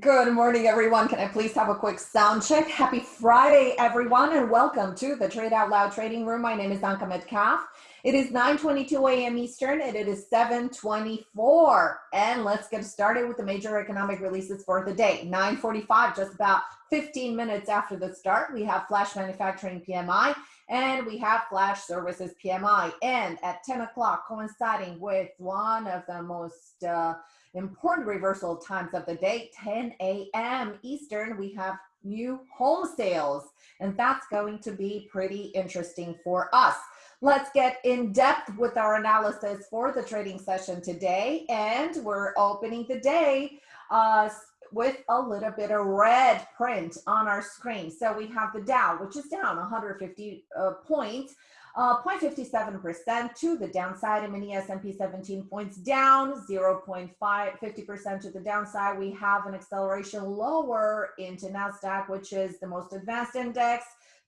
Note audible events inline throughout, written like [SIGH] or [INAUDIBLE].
Good morning, everyone. Can I please have a quick sound check? Happy Friday, everyone, and welcome to the Trade Out Loud Trading Room. My name is Anka Metcalf. It is 9.22 a.m. Eastern, and it is 7.24. And let's get started with the major economic releases for the day. 9.45, just about 15 minutes after the start, we have Flash Manufacturing PMI, and we have Flash Services PMI. And at 10 o'clock, coinciding with one of the most... Uh, important reversal times of the day, 10 a.m. Eastern, we have new home sales, and that's going to be pretty interesting for us. Let's get in depth with our analysis for the trading session today, and we're opening the day uh, with a little bit of red print on our screen. So we have the Dow, which is down 150 uh, points, uh, 0.57% to the downside, and mini S&P 17 points down, 0.5, 50% to the downside. We have an acceleration lower into NASDAQ, which is the most advanced index,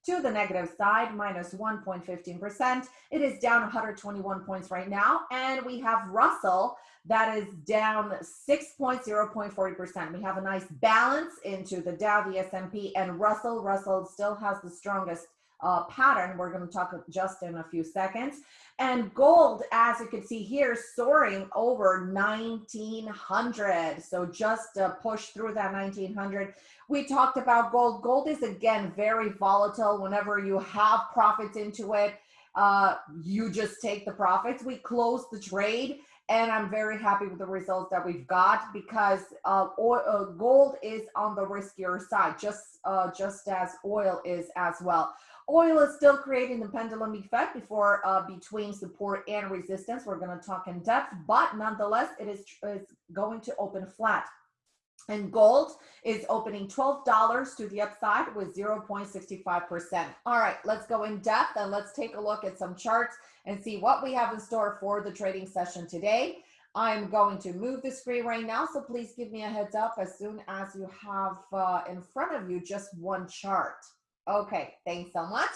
to the negative side, minus 1.15%. It is down 121 points right now. And we have Russell that is down 6.0.40%. We have a nice balance into the Dow, the S&P, and Russell. Russell still has the strongest uh, pattern we're going to talk just in a few seconds. And gold, as you can see here, soaring over 1900. So just push through that 1900. We talked about gold. Gold is again very volatile. Whenever you have profits into it, uh, you just take the profits. We close the trade and I'm very happy with the results that we've got because uh, oil, uh, gold is on the riskier side, just uh, just as oil is as well. Oil is still creating the pendulum effect before uh, between support and resistance. We're going to talk in depth, but nonetheless, it is, is going to open flat. And gold is opening $12 to the upside with 0.65%. All right, let's go in depth and let's take a look at some charts and see what we have in store for the trading session today. I'm going to move the screen right now, so please give me a heads up as soon as you have uh, in front of you just one chart. Okay, thanks so much.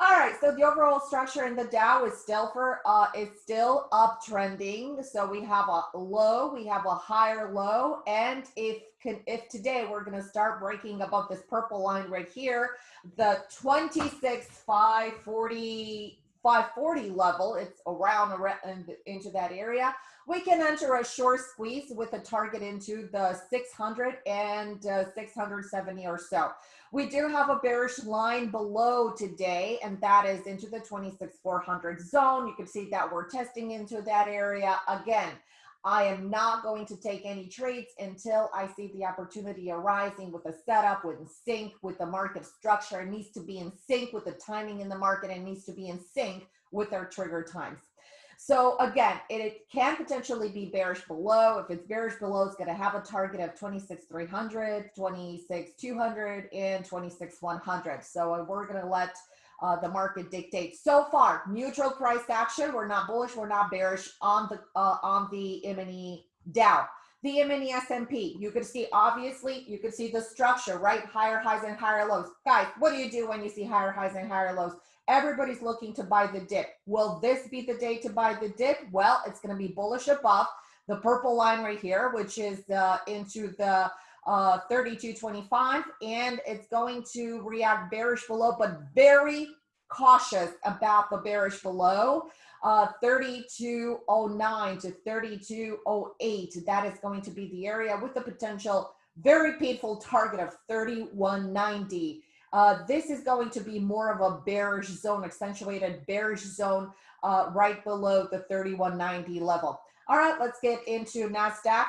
All right, so the overall structure in the Dow is still for uh, is still uptrending. So we have a low, we have a higher low, and if if today we're going to start breaking above this purple line right here, the 26 540 540 level, it's around, around into that area. We can enter a short squeeze with a target into the 600 and uh, 670 or so. We do have a bearish line below today, and that is into the 26,400 zone. You can see that we're testing into that area. Again, I am not going to take any trades until I see the opportunity arising with a setup, with sync with the market structure. It needs to be in sync with the timing in the market and needs to be in sync with our trigger times. So again, it, can potentially be bearish below. If it's bearish below, it's going to have a target of 26,300, 26,200, and 26,100. So uh, we're going to let uh, the market dictates. So far, neutral price action. We're not bullish. We're not bearish on the uh, on the mini Dow. The mini S&P, you can see, obviously, you can see the structure, right? Higher highs and higher lows. Guys, what do you do when you see higher highs and higher lows? Everybody's looking to buy the dip. Will this be the day to buy the dip? Well, it's going to be bullish above the purple line right here, which is uh, into the uh, 32.25, and it's going to react bearish below, but very cautious about the bearish below. Uh, 3209 to 3208, that is going to be the area with the potential very painful target of 3190. Uh, this is going to be more of a bearish zone, accentuated bearish zone uh, right below the 3190 level. All right, let's get into NASDAQ.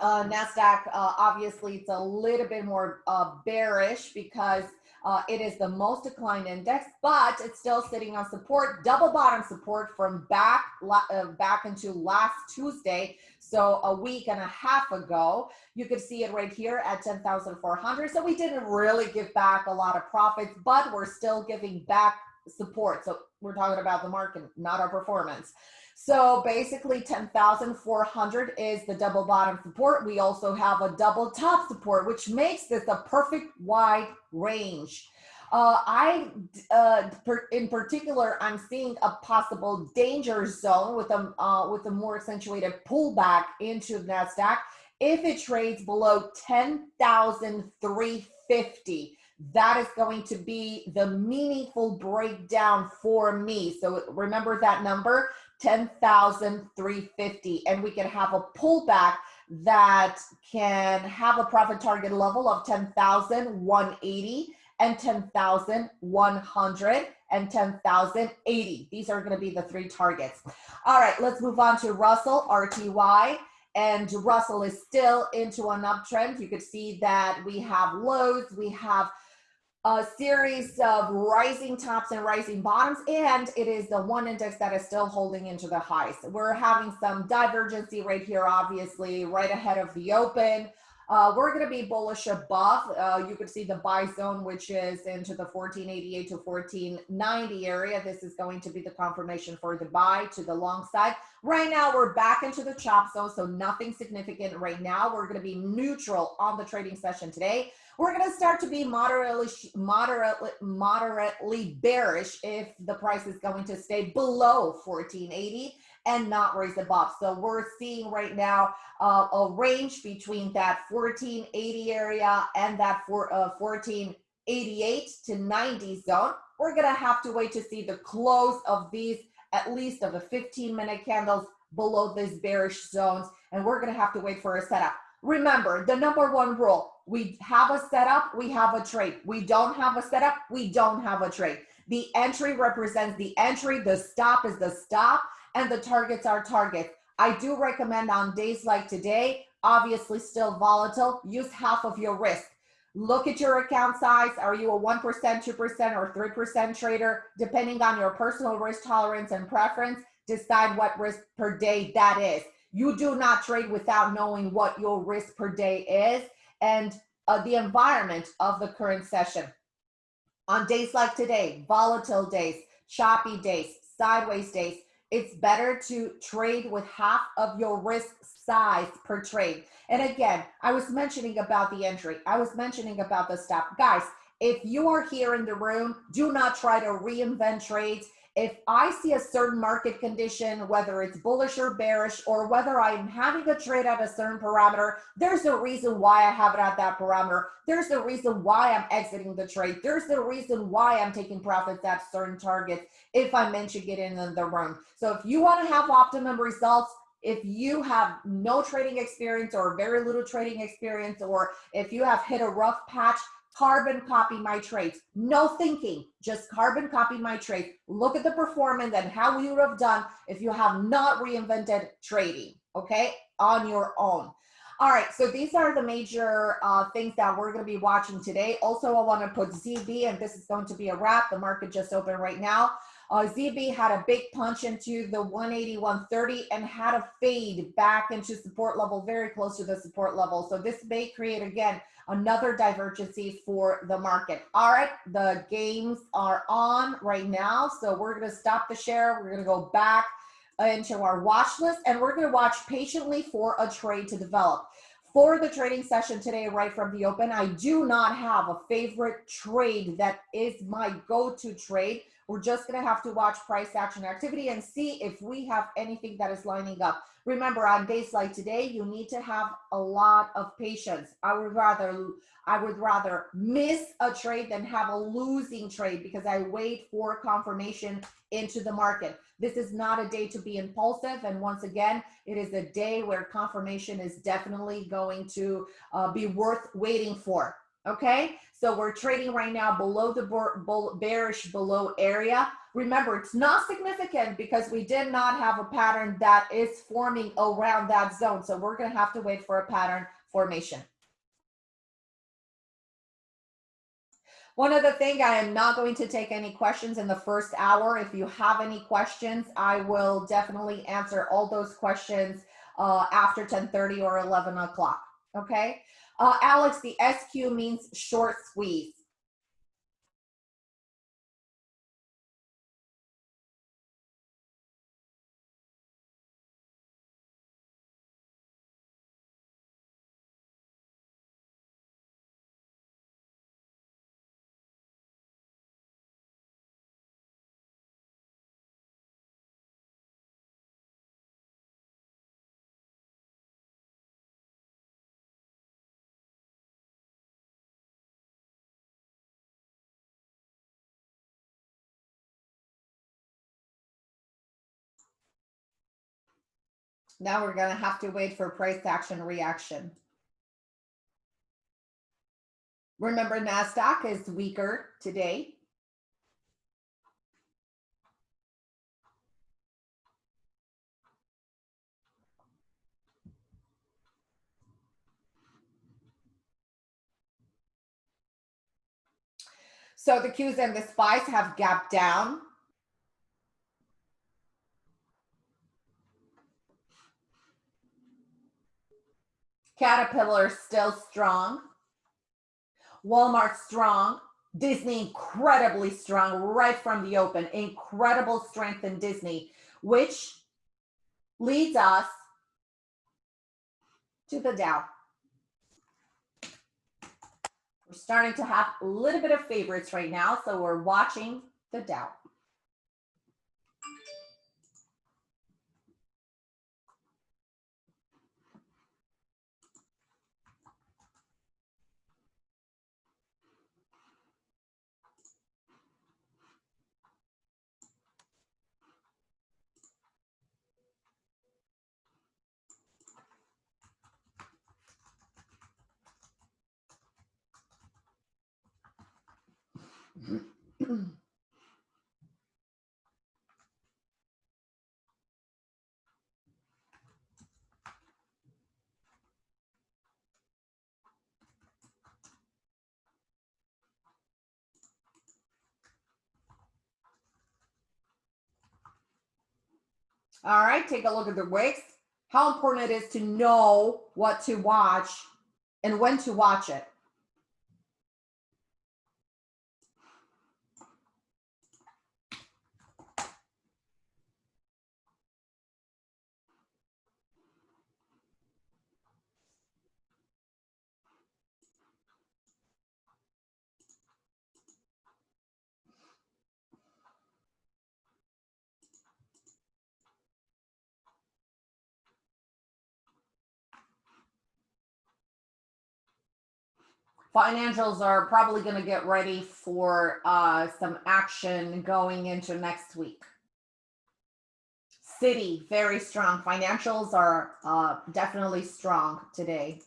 Uh, NASDAQ, uh, obviously, it's a little bit more uh, bearish because uh, it is the most declined index, but it's still sitting on support, double bottom support from back, uh, back into last Tuesday. So a week and a half ago, you could see it right here at 10,400. So we didn't really give back a lot of profits, but we're still giving back support. So we're talking about the market, not our performance. So basically 10,400 is the double bottom support. We also have a double top support, which makes this a perfect wide range. Uh, I, uh, per, in particular, I'm seeing a possible danger zone with a, uh, with a more accentuated pullback into the NASDAQ If it trades below 10,350, that is going to be the meaningful breakdown for me. So remember that number, 10,350. And we can have a pullback that can have a profit target level of 10,180 and 10,100 and 10,080. These are going to be the three targets. All right, let's move on to Russell, RTY. And Russell is still into an uptrend. You could see that we have lows, we have a series of rising tops and rising bottoms, and it is the one index that is still holding into the highs. We're having some divergency right here, obviously, right ahead of the open. Uh, we're going to be bullish above. Uh, you can see the buy zone, which is into the 1488 to 1490 area. This is going to be the confirmation for the buy to the long side. Right now, we're back into the chop zone, so nothing significant right now. We're going to be neutral on the trading session today. We're going to start to be moderately, moderately, moderately bearish if the price is going to stay below 1480 and not raise above. So we're seeing right now uh, a range between that 1480 area and that for, uh, 1488 to 90 zone. We're gonna have to wait to see the close of these, at least of the 15 minute candles below these bearish zones. And we're gonna have to wait for a setup. Remember, the number one rule, we have a setup, we have a trade. We don't have a setup, we don't have a trade. The entry represents the entry, the stop is the stop and the targets are targets. I do recommend on days like today, obviously still volatile, use half of your risk. Look at your account size. Are you a 1%, 2%, or 3% trader? Depending on your personal risk tolerance and preference, decide what risk per day that is. You do not trade without knowing what your risk per day is and uh, the environment of the current session. On days like today, volatile days, choppy days, sideways days, it's better to trade with half of your risk size per trade. And again, I was mentioning about the entry. I was mentioning about the stop. Guys, if you are here in the room, do not try to reinvent trades if I see a certain market condition, whether it's bullish or bearish, or whether I'm having a trade at a certain parameter, there's a reason why I have it at that parameter. There's a reason why I'm exiting the trade. There's a reason why I'm taking profits at certain targets if I'm mentioning it in the room. So if you want to have optimum results, if you have no trading experience or very little trading experience, or if you have hit a rough patch, carbon copy my trades. No thinking, just carbon copy my trades. Look at the performance and how you would have done if you have not reinvented trading, okay, on your own. All right, so these are the major uh, things that we're going to be watching today. Also, I want to put ZB, and this is going to be a wrap. The market just opened right now. Uh, ZB had a big punch into the 180, 130 and had a fade back into support level, very close to the support level. So this may create, again, another divergency for the market. All right, the games are on right now. So we're going to stop the share. We're going to go back into our watch list and we're going to watch patiently for a trade to develop. For the trading session today, right from the open, I do not have a favorite trade that is my go-to trade. We're just going to have to watch price action activity and see if we have anything that is lining up. Remember, on days like today, you need to have a lot of patience. I would rather I would rather miss a trade than have a losing trade because I wait for confirmation into the market. This is not a day to be impulsive. And once again, it is a day where confirmation is definitely going to uh, be worth waiting for. Okay, so we're trading right now below the bearish below area. Remember, it's not significant because we did not have a pattern that is forming around that zone. So we're going to have to wait for a pattern formation. One other thing, I am not going to take any questions in the first hour. If you have any questions, I will definitely answer all those questions uh, after 1030 or 11 o'clock. Okay. Uh, Alex, the SQ means short squeeze. Now we're gonna have to wait for price action reaction. Remember NASDAQ is weaker today. So the Qs and the SPYs have gapped down. Caterpillar still strong. Walmart strong. Disney incredibly strong right from the open. Incredible strength in Disney, which leads us to the Dow. We're starting to have a little bit of favorites right now, so we're watching the Dow. All right, take a look at the wicks. How important it is to know what to watch and when to watch it. Financials are probably going to get ready for uh, some action going into next week. Citi, very strong. Financials are uh, definitely strong today.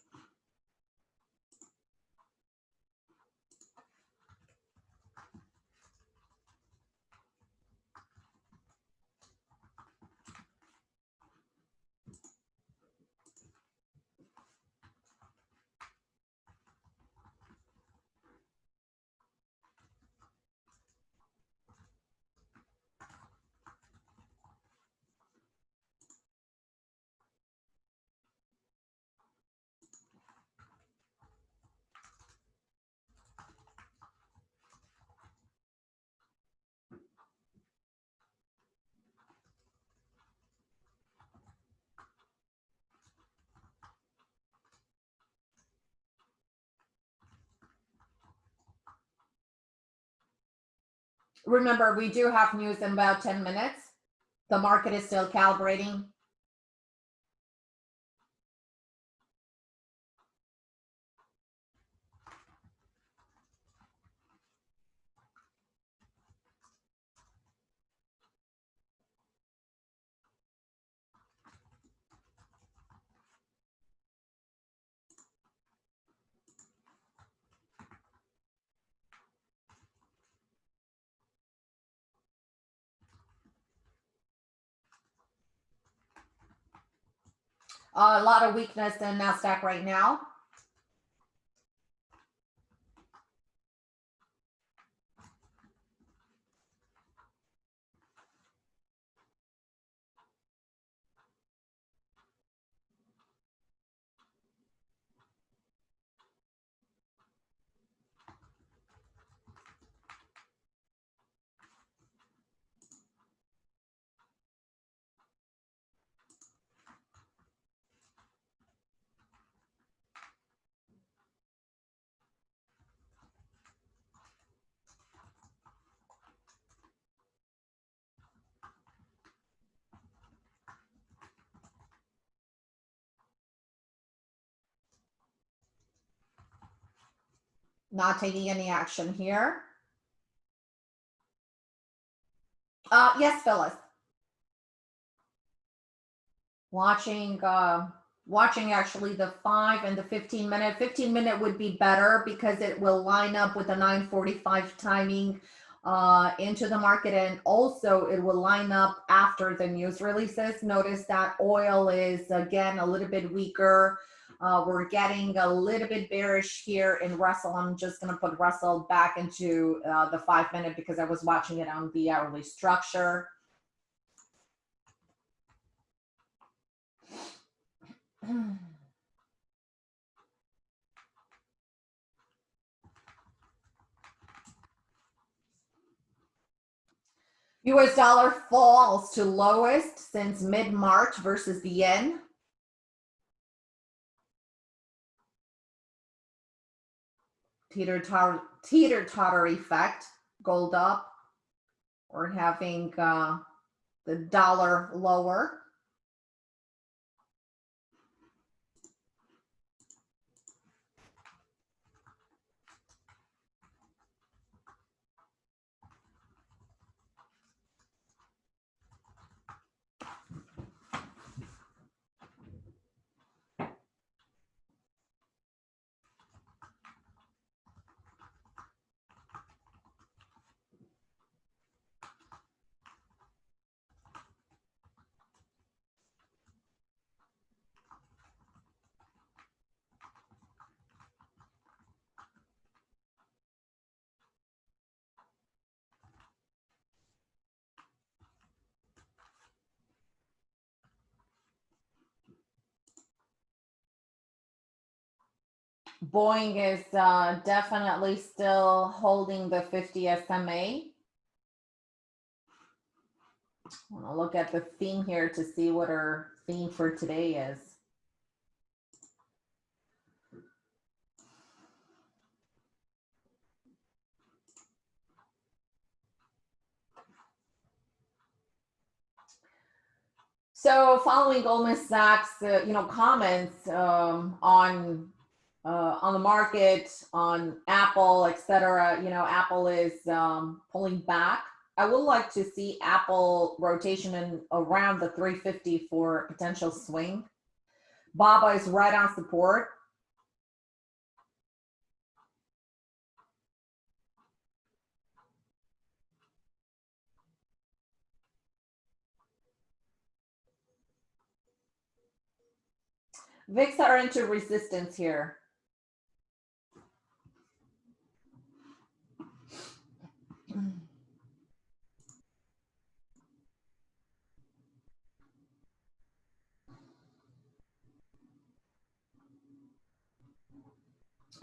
Remember, we do have news in about 10 minutes. The market is still calibrating. Uh, a lot of weakness in NASDAQ right now. Not taking any action here. Uh, yes, Phyllis. watching, uh, watching actually the five and the 15 minute. 15 minute would be better because it will line up with the 945 timing uh, into the market and also it will line up after the news releases. Notice that oil is again a little bit weaker. Uh, we're getting a little bit bearish here in Russell. I'm just going to put Russell back into uh, the five minute because I was watching it on the hourly structure. [CLEARS THROAT] US dollar falls to lowest since mid-March versus the yen. Teeter totter, teeter totter effect, gold up. We're having uh, the dollar lower. Boeing is uh, definitely still holding the 50 SMA. I want to look at the theme here to see what our theme for today is. So following Goldman Sachs, uh, you know, comments um, on uh, on the market, on Apple, etc. You know, Apple is um, pulling back. I would like to see Apple rotation in around the 350 for potential swing. Baba is right on support. VIX are into resistance here.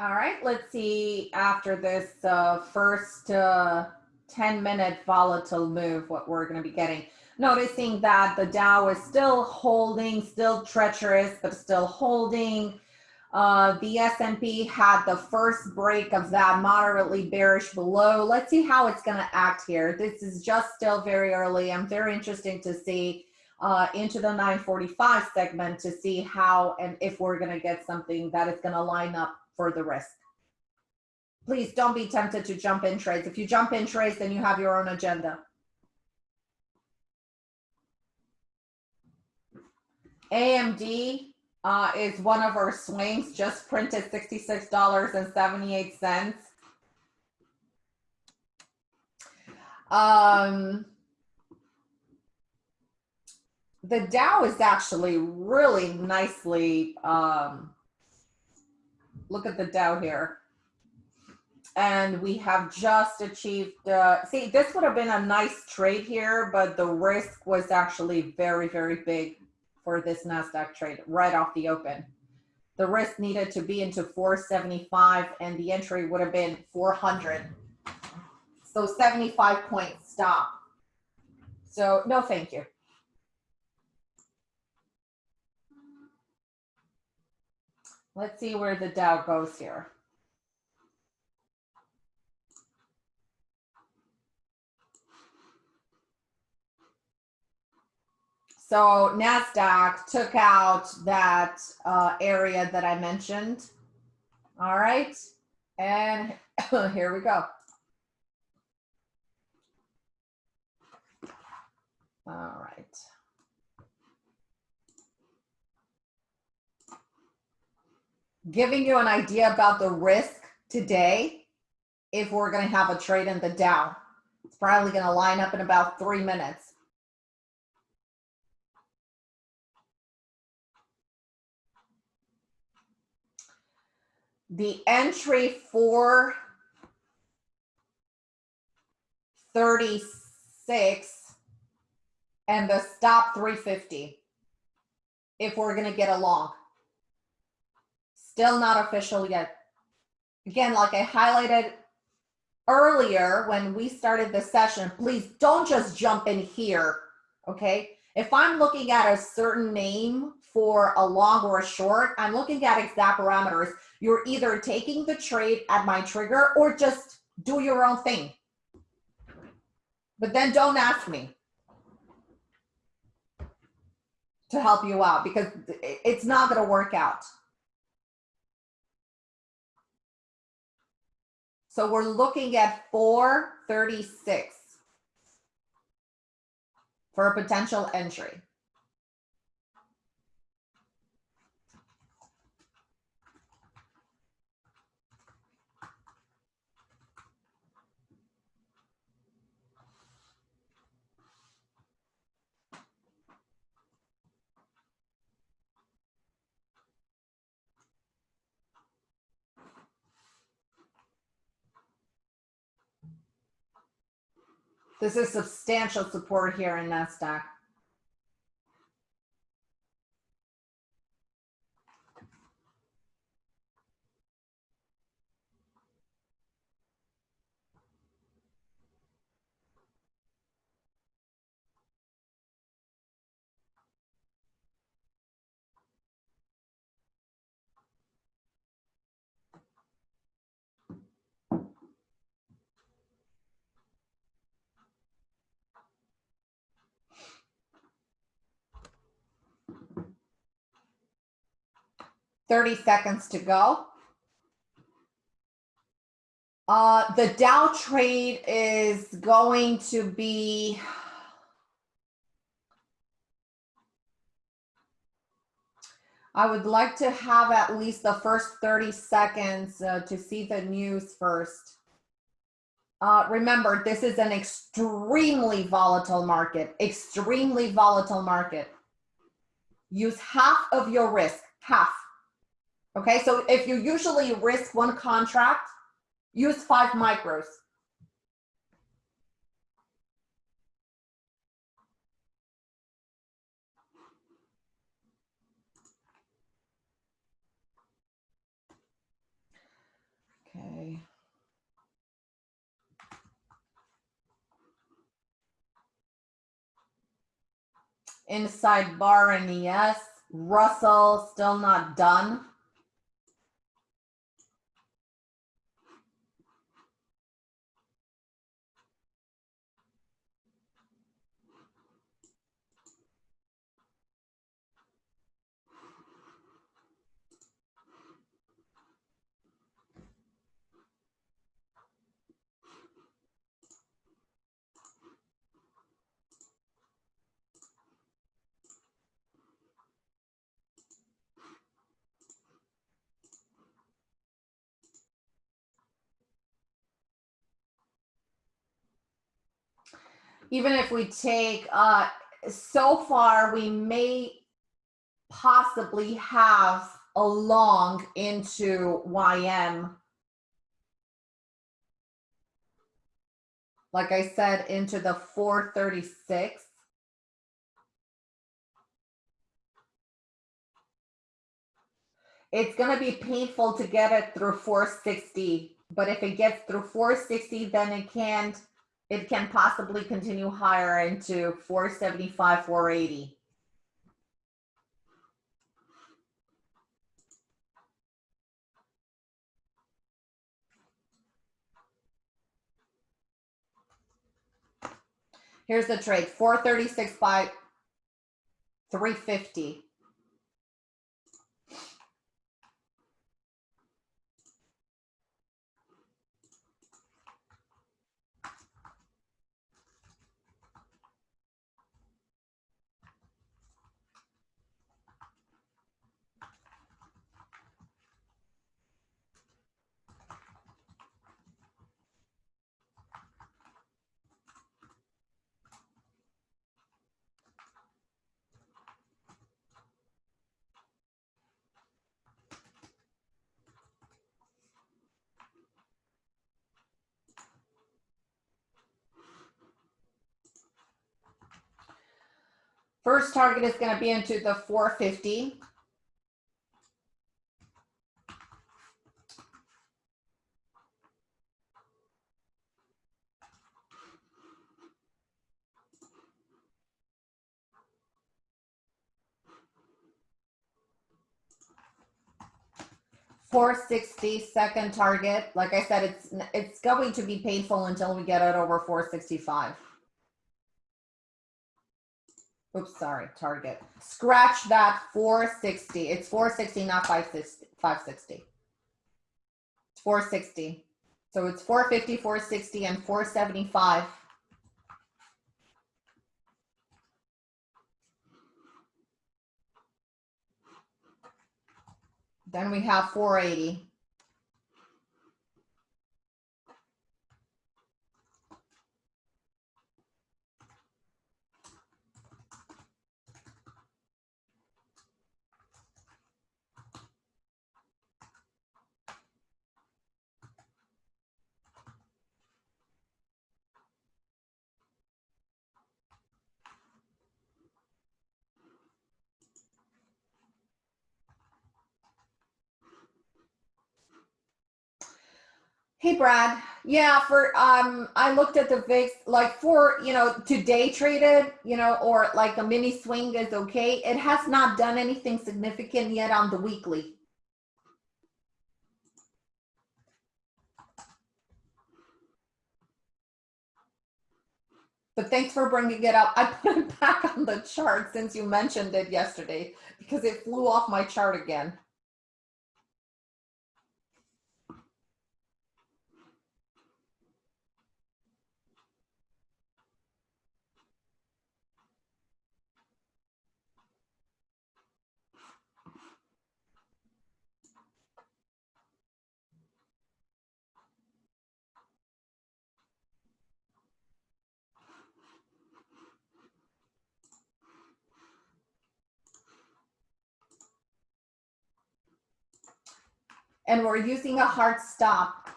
All right, let's see after this uh, first uh, 10 minute volatile move, what we're going to be getting. Noticing that the Dow is still holding, still treacherous, but still holding. Uh, the S&P had the first break of that moderately bearish below. Let's see how it's going to act here. This is just still very early. I'm very interesting to see uh, into the 945 segment to see how and if we're going to get something that is going to line up the risk. Please don't be tempted to jump in trades. If you jump in trades, then you have your own agenda. AMD uh, is one of our swings, just printed $66.78. Um, the Dow is actually really nicely um, look at the Dow here. And we have just achieved, uh, see, this would have been a nice trade here, but the risk was actually very, very big for this NASDAQ trade right off the open. The risk needed to be into 475 and the entry would have been 400. So 75 point stop. So no, thank you. Let's see where the Dow goes here. So NASDAQ took out that uh, area that I mentioned. All right. And [LAUGHS] here we go. All right. Giving you an idea about the risk today if we're going to have a trade in the Dow. It's probably going to line up in about three minutes. The entry for 36 and the stop 350 if we're going to get along. Still not official yet. Again, like I highlighted earlier when we started the session, please don't just jump in here, okay? If I'm looking at a certain name for a long or a short, I'm looking at exact parameters. You're either taking the trade at my trigger or just do your own thing. But then don't ask me to help you out because it's not going to work out. So we're looking at 436 for a potential entry. 'This is substantial support here in NASDAQ. Thirty seconds to go. Uh, the Dow trade is going to be I would like to have at least the first 30 seconds uh, to see the news first. Uh, remember, this is an extremely volatile market, extremely volatile market. Use half of your risk, half. Okay, so if you usually risk one contract, use five micros. Okay. Inside bar and yes, Russell still not done. Even if we take, uh, so far we may possibly have a long into YM. Like I said, into the 436. It's going to be painful to get it through 460, but if it gets through 460, then it can't it can possibly continue higher into 475, 480. Here's the trade, 436 by 350. First target is going to be into the 450. Four sixty second target. Like I said, it's it's going to be painful until we get it over four sixty five. Oops, sorry, target. Scratch that 460. It's 460, not 560. 560. It's 460. So it's 450, 460, and 475. Then we have 480. Hey Brad, yeah, for um, I looked at the VIX, like for you know to day traded, you know, or like a mini swing is okay. It has not done anything significant yet on the weekly. But thanks for bringing it up. I put it [LAUGHS] back on the chart since you mentioned it yesterday because it flew off my chart again. And we're using a hard stop.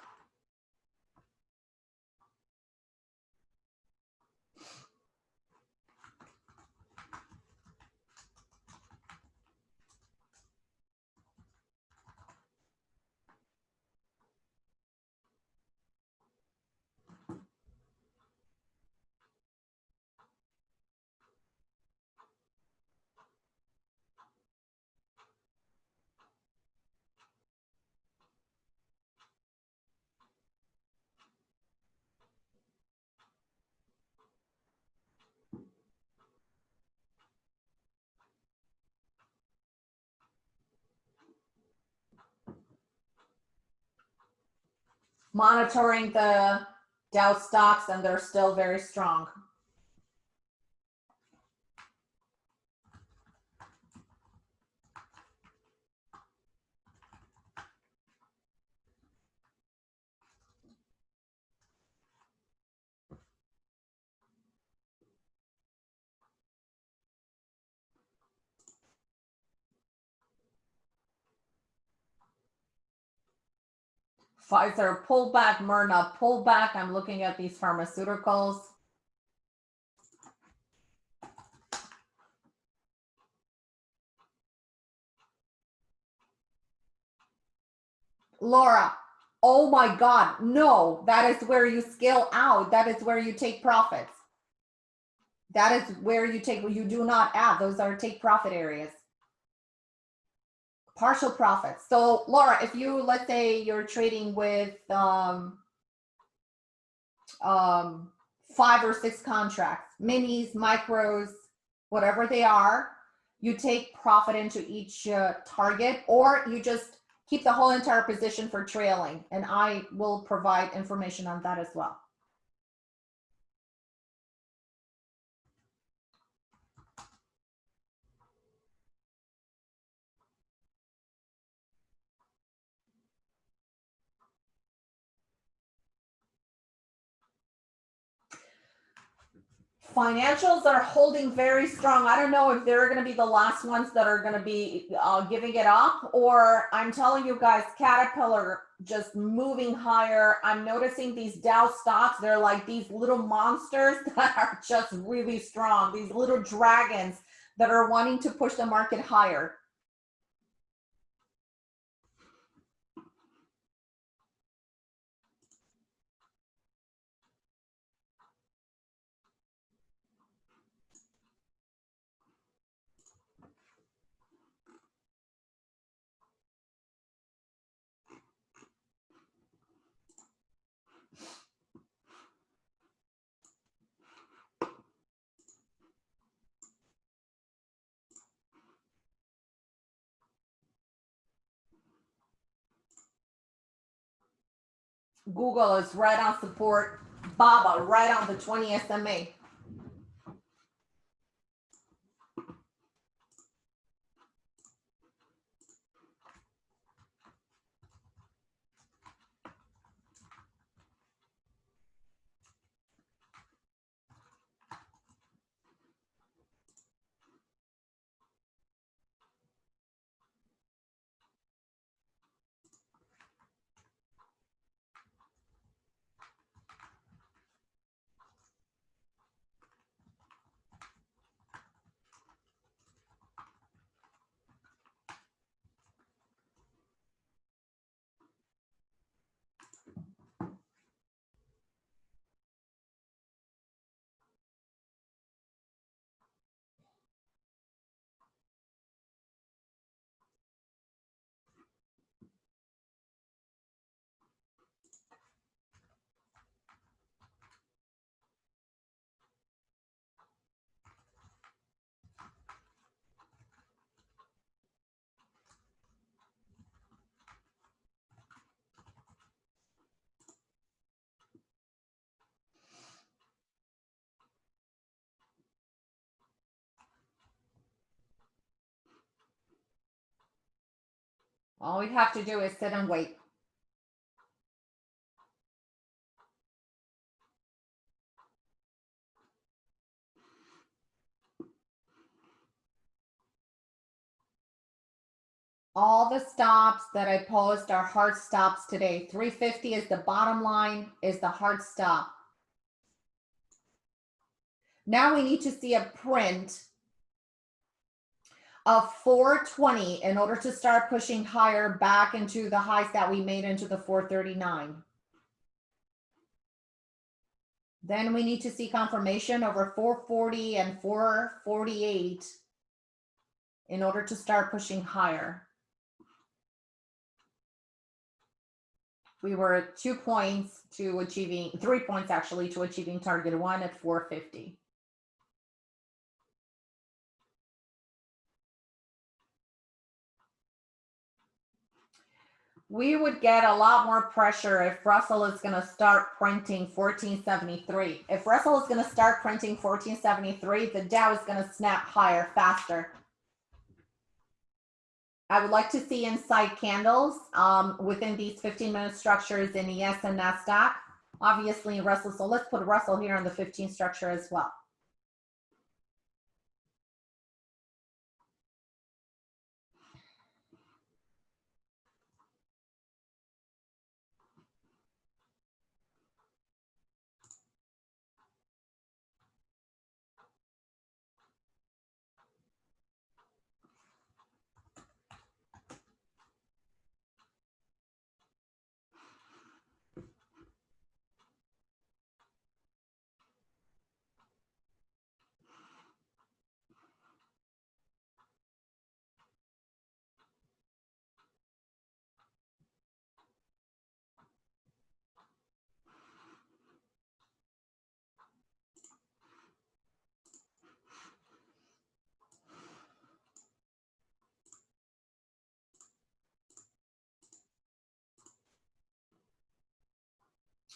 Monitoring the Dow stocks and they're still very strong. Pfizer pullback, Moderna pullback. I'm looking at these pharmaceuticals. Laura, oh my God, no, that is where you scale out. That is where you take profits. That is where you take, you do not add. Those are take profit areas partial profits. So Laura, if you, let's say you're trading with um, um, five or six contracts, minis, micros, whatever they are, you take profit into each uh, target or you just keep the whole entire position for trailing. And I will provide information on that as well. Financials are holding very strong. I don't know if they're going to be the last ones that are going to be uh, giving it up, or I'm telling you guys, Caterpillar just moving higher. I'm noticing these Dow stocks, they're like these little monsters [LAUGHS] that are just really strong, these little dragons that are wanting to push the market higher. Google is right on support. Baba right on the 20 SMA. All we have to do is sit and wait. All the stops that I post are hard stops today. 350 is the bottom line, is the hard stop. Now we need to see a print of 420 in order to start pushing higher back into the highs that we made into the 439. Then we need to see confirmation over 440 and 448 in order to start pushing higher. We were two points to achieving, three points actually to achieving target one at 450. We would get a lot more pressure if Russell is going to start printing 1473. If Russell is going to start printing 1473, the Dow is going to snap higher faster. I would like to see inside candles um, within these 15 minute structures in ES and NASDAQ. Obviously Russell, so let's put Russell here on the 15 structure as well.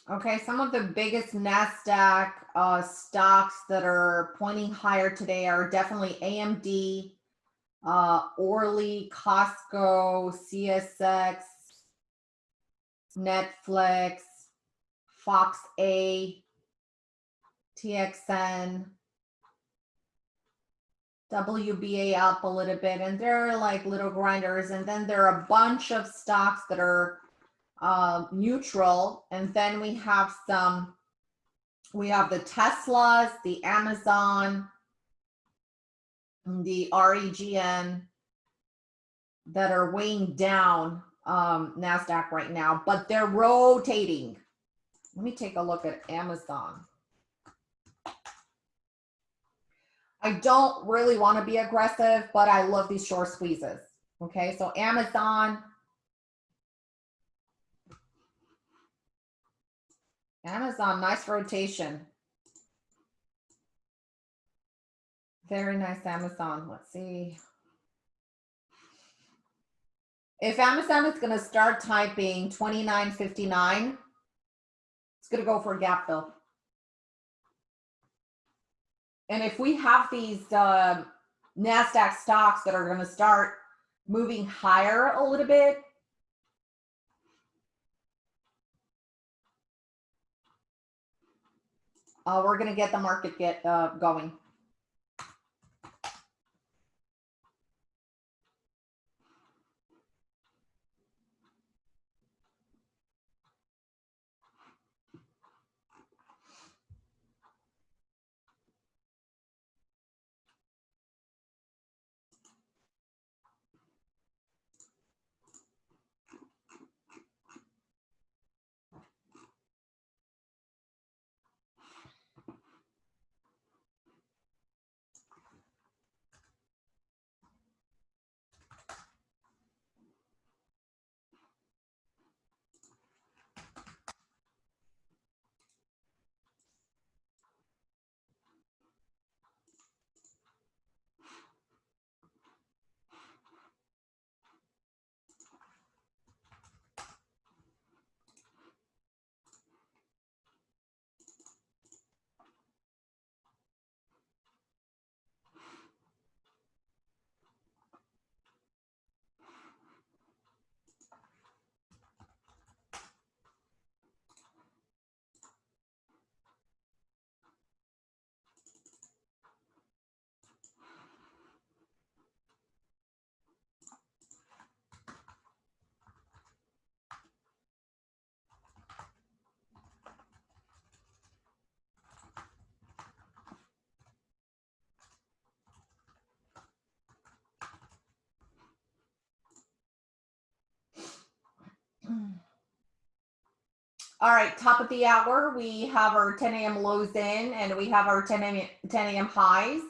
Okay, some of the biggest NASDAQ uh, stocks that are pointing higher today are definitely AMD, uh, Orly, Costco, CSX, Netflix, Fox A, TXN, WBA up a little bit, and they're like little grinders. And then there are a bunch of stocks that are um, neutral. And then we have some, we have the Teslas, the Amazon, the REGN that are weighing down um, NASDAQ right now, but they're rotating. Let me take a look at Amazon. I don't really want to be aggressive, but I love these short squeezes. Okay, so Amazon. Amazon, nice rotation. Very nice Amazon. Let's see. If Amazon is going to start typing 29.59, it's going to go for a gap fill. And if we have these uh, NASDAQ stocks that are going to start moving higher a little bit, uh, we're going to get the market get uh, going. All right, top of the hour, we have our 10 a.m. lows in and we have our 10 a.m. 10 a.m. highs.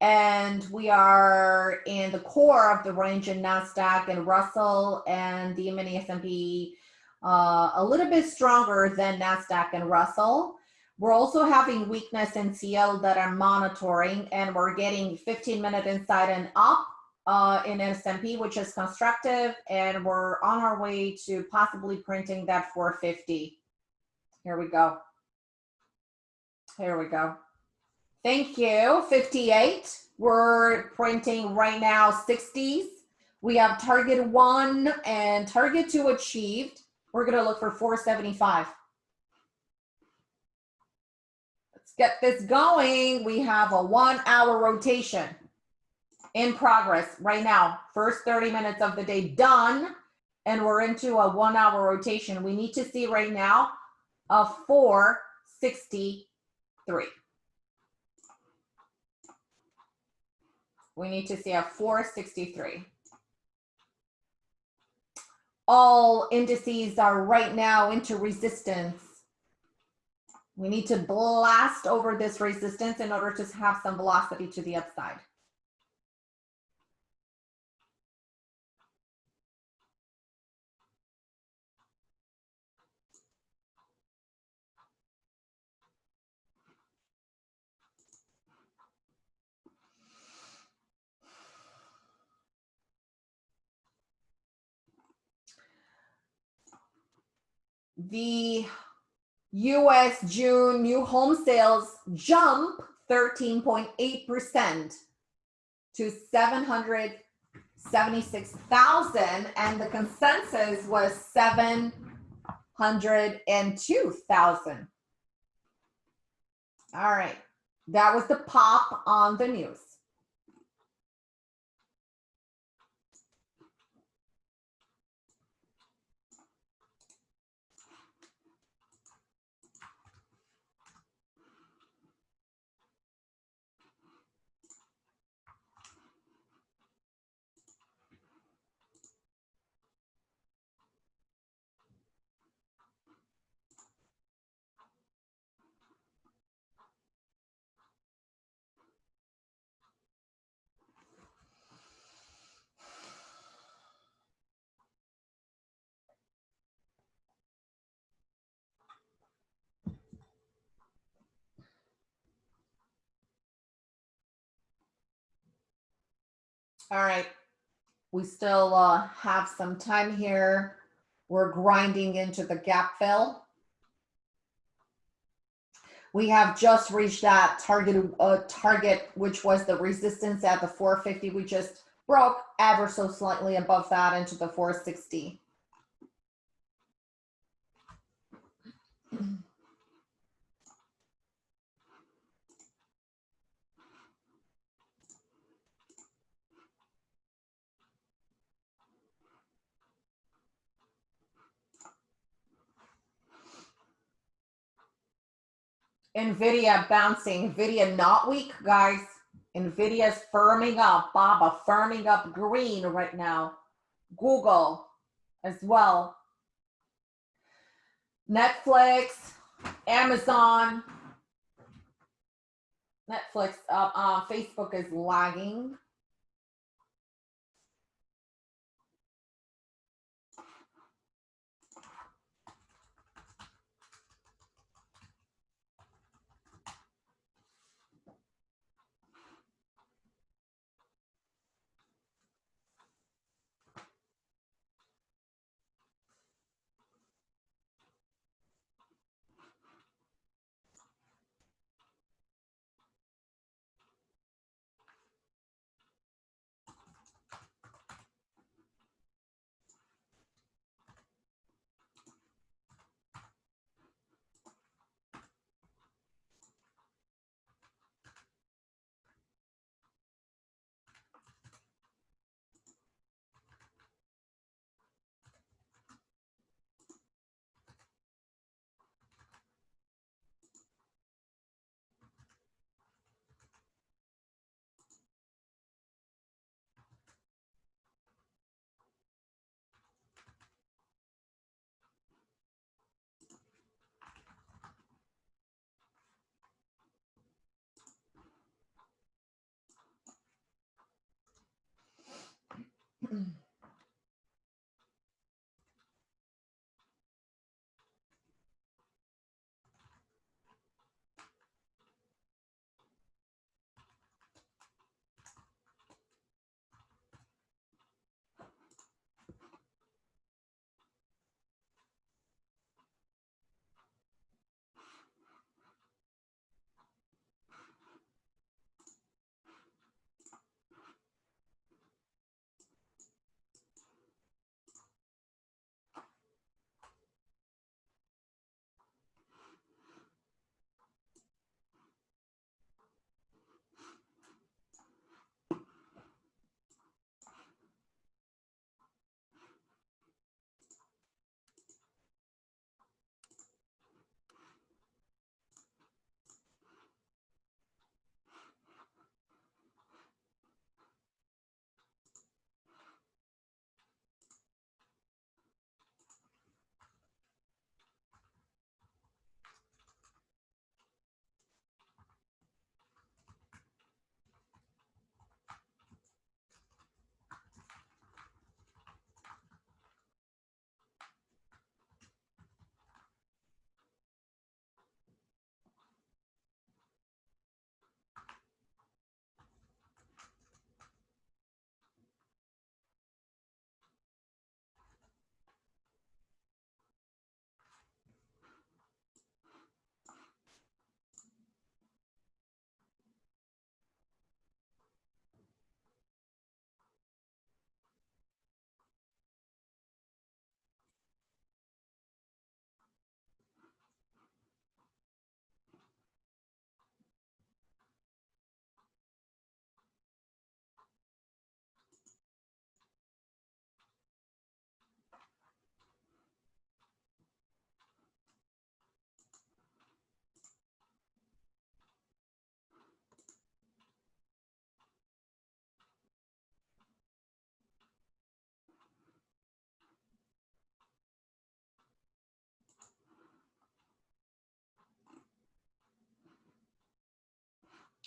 And we are in the core of the range in NASDAQ and Russell and the mini S&P uh, a little bit stronger than NASDAQ and Russell. We're also having weakness in CL that I'm monitoring and we're getting 15 minute inside and up uh, in S&P, which is constructive, and we're on our way to possibly printing that 450. Here we go. Here we go. Thank you. 58. We're printing right now 60s. We have target one and target two achieved. We're going to look for 475. Let's get this going. We have a one hour rotation in progress right now. First 30 minutes of the day done. And we're into a one hour rotation. We need to see right now a 463. We need to see a 463. All indices are right now into resistance. We need to blast over this resistance in order to have some velocity to the upside. The US June new home sales jump 13.8% to 776,000 and the consensus was 702,000. All right, that was the pop on the news. All right. We still uh, have some time here. We're grinding into the gap fill. We have just reached that target, uh, target, which was the resistance at the 450. We just broke ever so slightly above that into the 460. NVIDIA bouncing, NVIDIA not weak, guys. NVIDIA's firming up, BABA firming up green right now. Google as well. Netflix, Amazon. Netflix, uh, uh, Facebook is lagging. mm.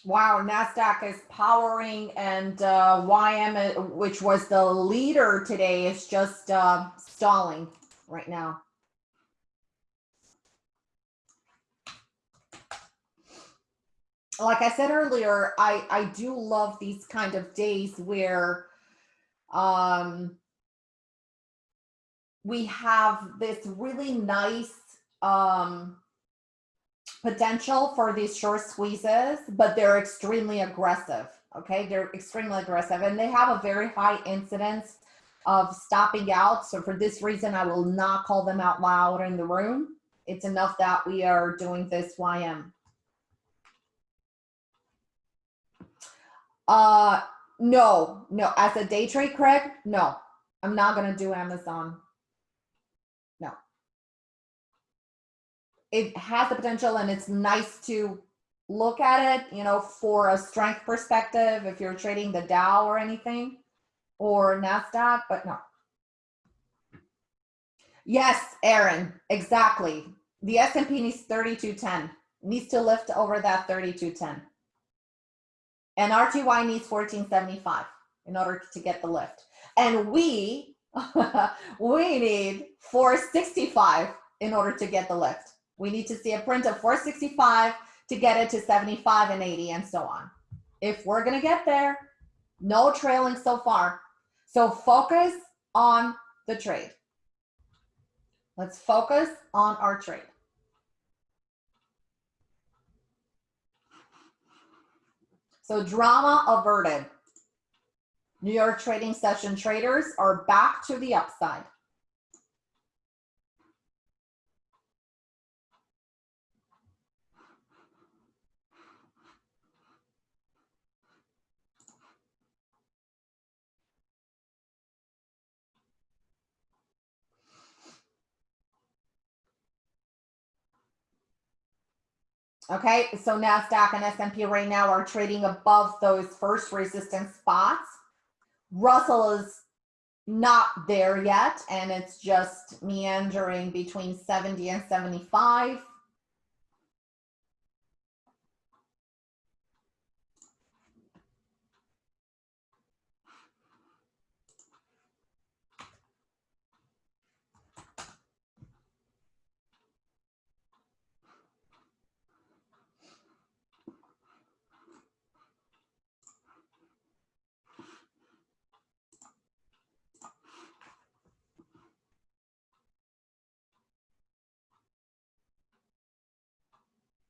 Wow, NASDAQ is powering and uh, YM, which was the leader today, is just uh, stalling right now. Like I said earlier, I, I do love these kind of days where Um, we have this really nice um, potential for these short squeezes, but they're extremely aggressive. Okay, they're extremely aggressive and they have a very high incidence of stopping out. So for this reason, I will not call them out loud in the room. It's enough that we are doing this YM. Uh, no, no, as a day trade, Craig, no, I'm not gonna do Amazon. No. It has the potential and it's nice to look at it, you know, for a strength perspective, if you're trading the Dow or anything, or NASDAQ, but no. Yes, Aaron, exactly. The S&P needs 3210, needs to lift over that 3210. And RTY needs 1475 in order to get the lift. And we, [LAUGHS] we need 465 in order to get the lift. We need to see a print of 465 to get it to 75 and 80 and so on. If we're gonna get there, no trailing so far. So focus on the trade. Let's focus on our trade. So drama averted. New York trading session traders are back to the upside. Okay, so NASDAQ and S&P right now are trading above those first resistance spots. Russell is not there yet, and it's just meandering between 70 and 75.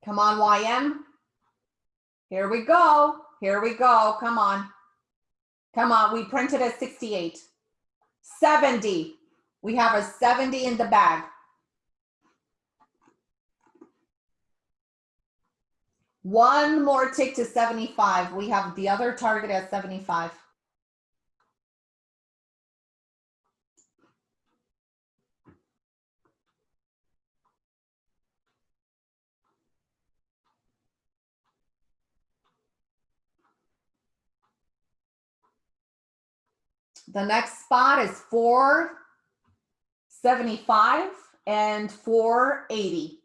Come on, YM. Here we go. Here we go. Come on. Come on. We printed at 68. 70. We have a 70 in the bag. One more tick to 75. We have the other target at 75. The next spot is 475 and 480.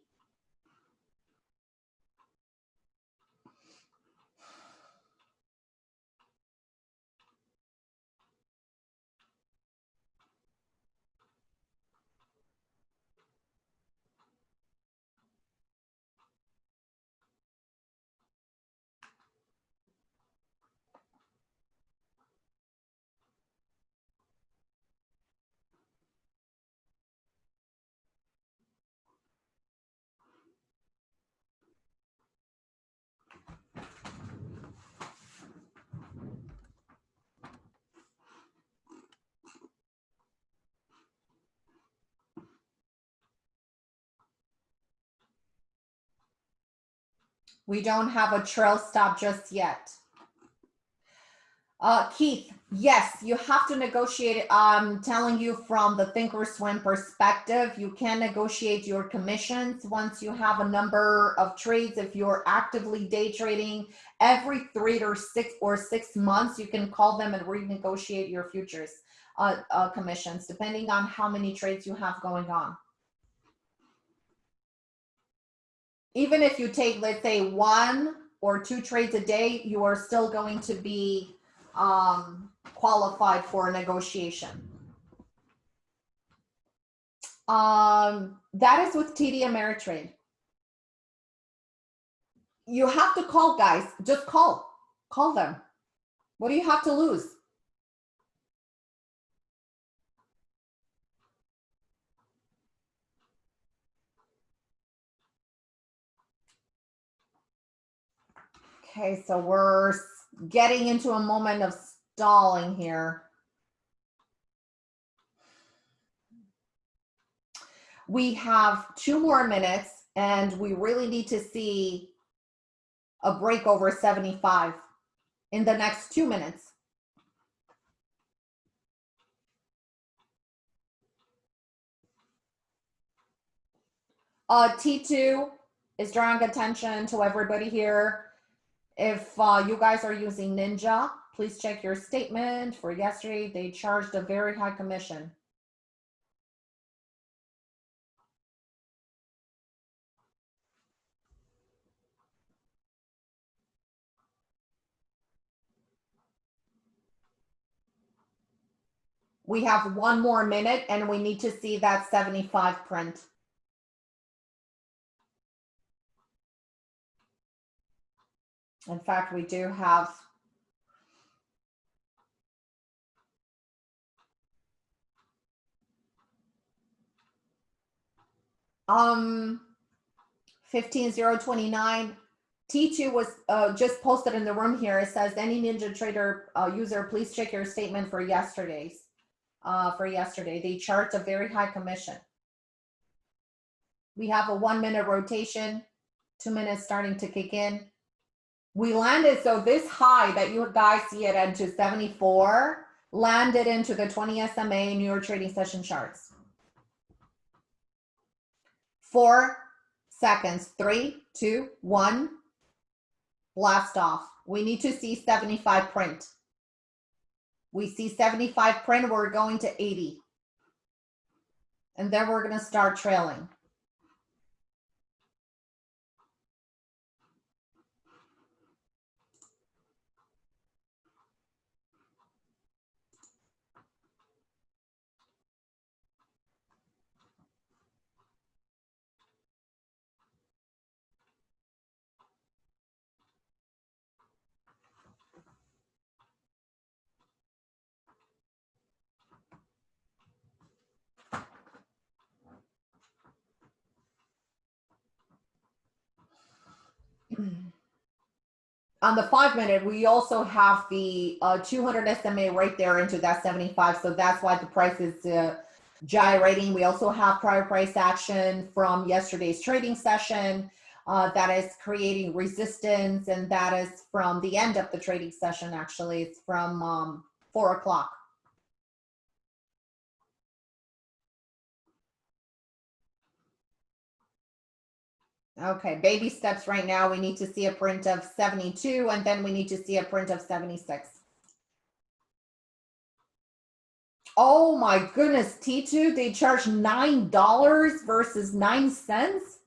We don't have a trail stop just yet. Uh, Keith, yes, you have to negotiate. I'm telling you from the Thinkorswim perspective, you can negotiate your commissions once you have a number of trades. If you're actively day trading every three or six or six months, you can call them and renegotiate your futures uh, uh, commissions, depending on how many trades you have going on. Even if you take, let's say, one or two trades a day, you are still going to be um, qualified for a negotiation. Um, that is with TD Ameritrade. You have to call, guys. Just call. Call them. What do you have to lose? Okay, so we're getting into a moment of stalling here. We have two more minutes and we really need to see a break over 75 in the next two minutes. Uh, T2 is drawing attention to everybody here. If uh, you guys are using Ninja, please check your statement for yesterday. They charged a very high commission. We have one more minute and we need to see that 75 print. In fact, we do have um 15029 T2 was uh, just posted in the room here. It says any Ninja Trader uh, user, please check your statement for yesterday's. Uh, for yesterday, they charged a very high commission. We have a one minute rotation, two minutes starting to kick in. We landed, so this high that you guys see it into 74 landed into the 20 SMA New York trading session charts. Four seconds, three, two, one, blast off. We need to see 75 print. We see 75 print, we're going to 80. And then we're gonna start trailing. On the five minute, we also have the uh, 200 SMA right there into that 75. So that's why the price is uh, gyrating. We also have prior price action from yesterday's trading session uh, that is creating resistance. And that is from the end of the trading session, actually. It's from um, four o'clock. Okay, baby steps right now. We need to see a print of 72 and then we need to see a print of 76. Oh my goodness, T2, they charge $9 versus 9 cents.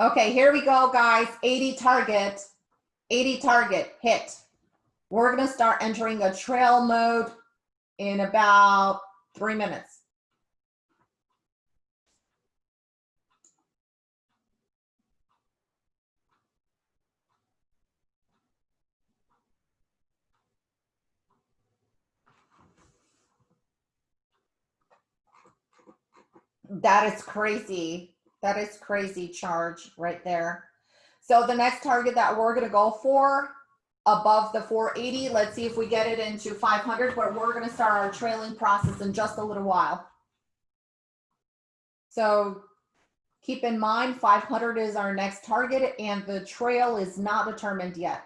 Okay, here we go, guys. 80 target, 80 target hit. We're gonna start entering a trail mode in about three minutes. That is crazy. That is crazy charge right there. So the next target that we're gonna go for above the 480, let's see if we get it into 500, but we're gonna start our trailing process in just a little while. So keep in mind 500 is our next target and the trail is not determined yet.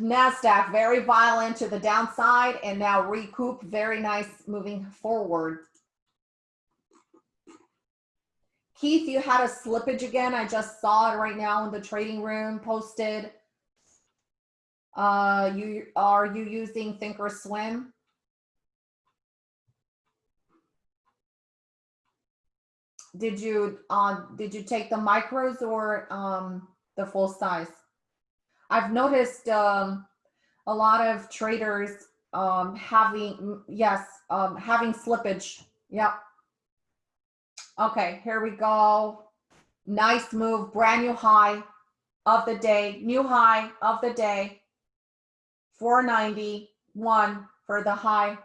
NASDAQ very violent to the downside and now recoup very nice moving forward. Keith, you had a slippage again. I just saw it right now in the trading room posted. Uh, you are you using Thinkorswim? Did you uh, did you take the micros or um, the full size? I've noticed um, a lot of traders um, having, yes, um, having slippage. Yep. Okay, here we go. Nice move, brand new high of the day, new high of the day. 491 for the high.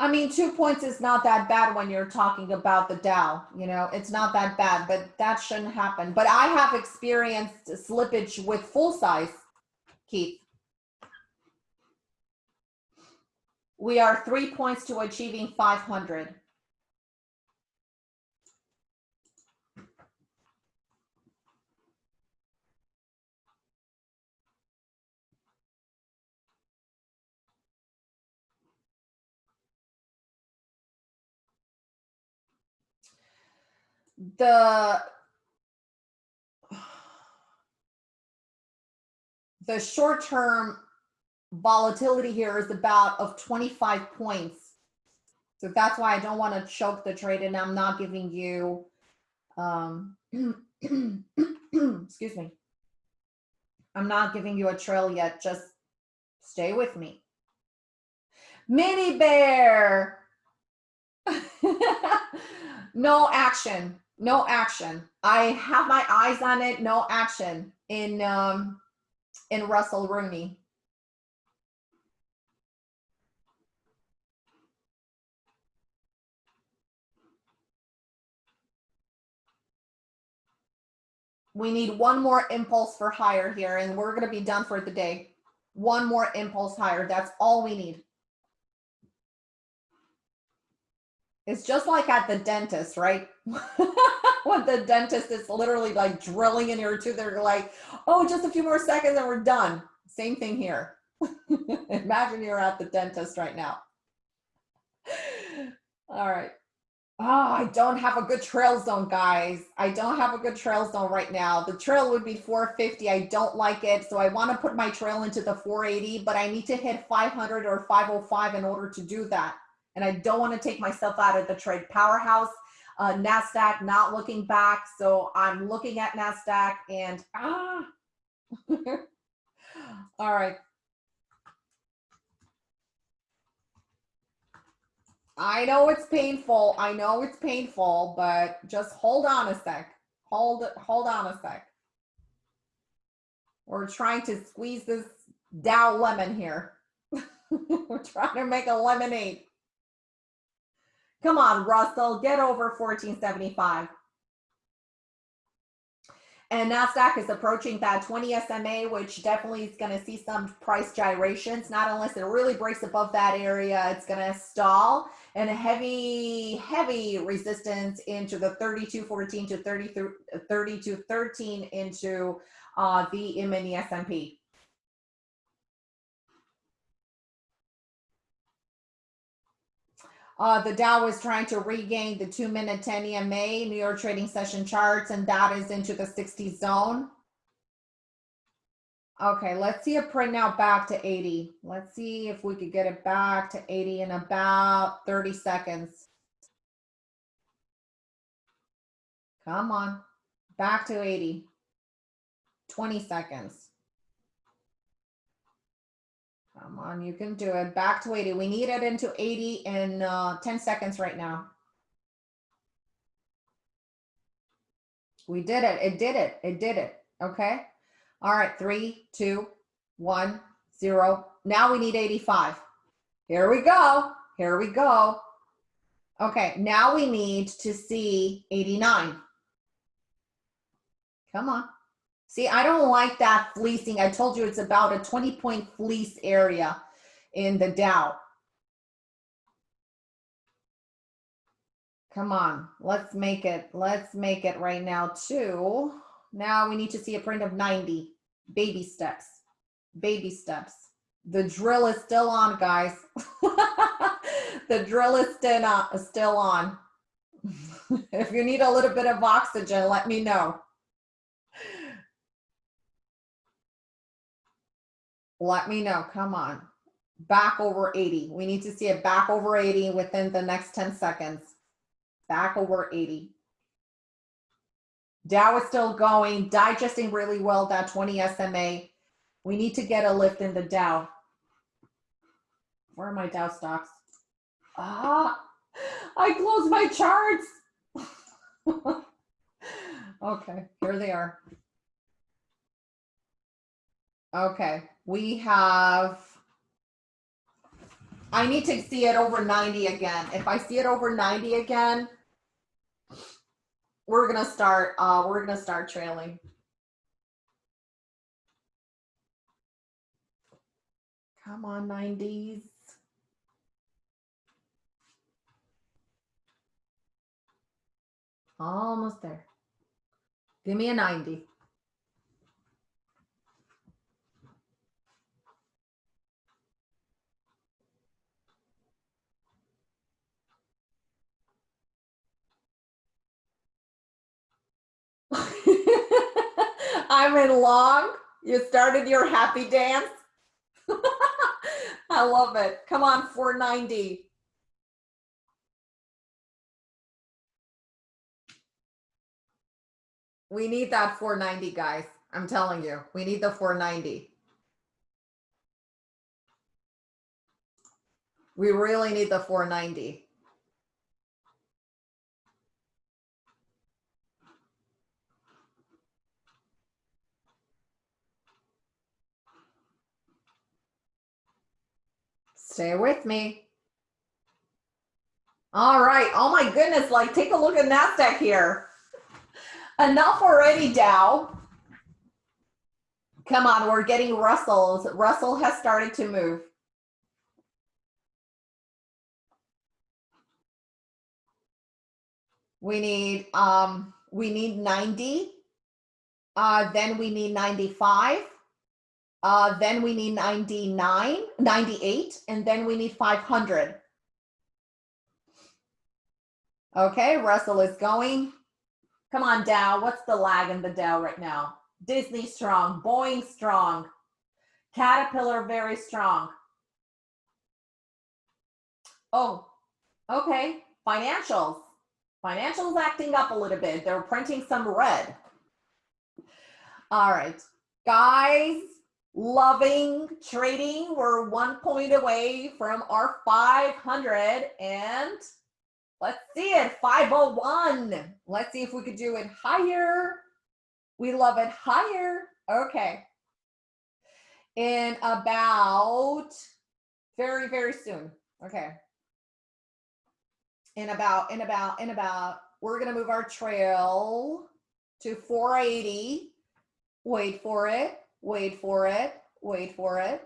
I mean, two points is not that bad when you're talking about the Dow, you know, it's not that bad, but that shouldn't happen. But I have experienced slippage with full size, Keith. We are three points to achieving 500. The the short term volatility here is about of 25 points. So that's why I don't want to choke the trade and I'm not giving you, um, [CLEARS THROAT] excuse me. I'm not giving you a trail yet. Just stay with me. Mini bear. [LAUGHS] no action no action. I have my eyes on it, no action in um, in Russell Rooney. We need one more impulse for higher here, and we're going to be done for the day. One more impulse higher. That's all we need. It's just like at the dentist, right? [LAUGHS] when the dentist is literally like drilling in your tooth, they're like, oh, just a few more seconds and we're done. Same thing here. [LAUGHS] Imagine you're at the dentist right now. All right. Oh, I don't have a good trail zone, guys. I don't have a good trail zone right now. The trail would be 450. I don't like it. So I want to put my trail into the 480, but I need to hit 500 or 505 in order to do that and I don't want to take myself out of the trade powerhouse. Uh, NASDAQ not looking back. So I'm looking at NASDAQ and ah. [LAUGHS] All right. I know it's painful. I know it's painful, but just hold on a sec. Hold hold on a sec. We're trying to squeeze this Dow lemon here. [LAUGHS] We're trying to make a lemonade. Come on, Russell, get over 1475. And NASDAQ is approaching that 20 SMA, which definitely is going to see some price gyrations. Not unless it really breaks above that area, it's going to stall. And a heavy, heavy resistance into the 32.14 to 32.13 into uh, the mini S&P. Uh, the Dow is trying to regain the two minute 10 EMA, New York trading session charts, and that is into the 60 zone. Okay, let's see a print now back to 80. Let's see if we could get it back to 80 in about 30 seconds. Come on, back to 80. 20 seconds. Come on, you can do it. Back to 80. We need it into 80 in uh, 10 seconds right now. We did it. It did it. It did it. Okay. All right. Three, two, one, zero. Now we need 85. Here we go. Here we go. Okay. Now we need to see 89. Come on. See, I don't like that fleecing. I told you it's about a 20 point fleece area in the Dow. Come on, let's make it, let's make it right now too. Now we need to see a print of 90, baby steps, baby steps. The drill is still on, guys. [LAUGHS] the drill is still on. Still on. [LAUGHS] if you need a little bit of oxygen, let me know. Let me know. Come on. Back over 80. We need to see it back over 80 within the next 10 seconds. Back over 80. Dow is still going, digesting really well that 20 SMA. We need to get a lift in the Dow. Where are my Dow stocks? Ah, I closed my charts. [LAUGHS] okay, here they are. Okay, we have I need to see it over 90 again. If I see it over 90 again, we're gonna start, uh, we're gonna start trailing. Come on, 90s. Almost there. Give me a 90. [LAUGHS] I'm in long. You started your happy dance. [LAUGHS] I love it. Come on, 490. We need that 490, guys. I'm telling you, we need the 490. We really need the 490. Stay with me. All right. Oh my goodness. Like take a look at NASDAQ here. Enough already, Dow. Come on, we're getting Russell's. Russell has started to move. We need um we need 90. Uh then we need 95. Uh, then we need 99, 98, and then we need 500. Okay, Russell is going. Come on, Dow. What's the lag in the Dow right now? Disney strong, Boeing strong, Caterpillar very strong. Oh, okay. Financials. Financials acting up a little bit. They're printing some red. All right, guys loving trading. We're one point away from our 500 and let's see it, 501. Let's see if we could do it higher. We love it higher. Okay. In about very, very soon. Okay. In about, in about, in about, we're going to move our trail to 480. Wait for it wait for it, wait for it.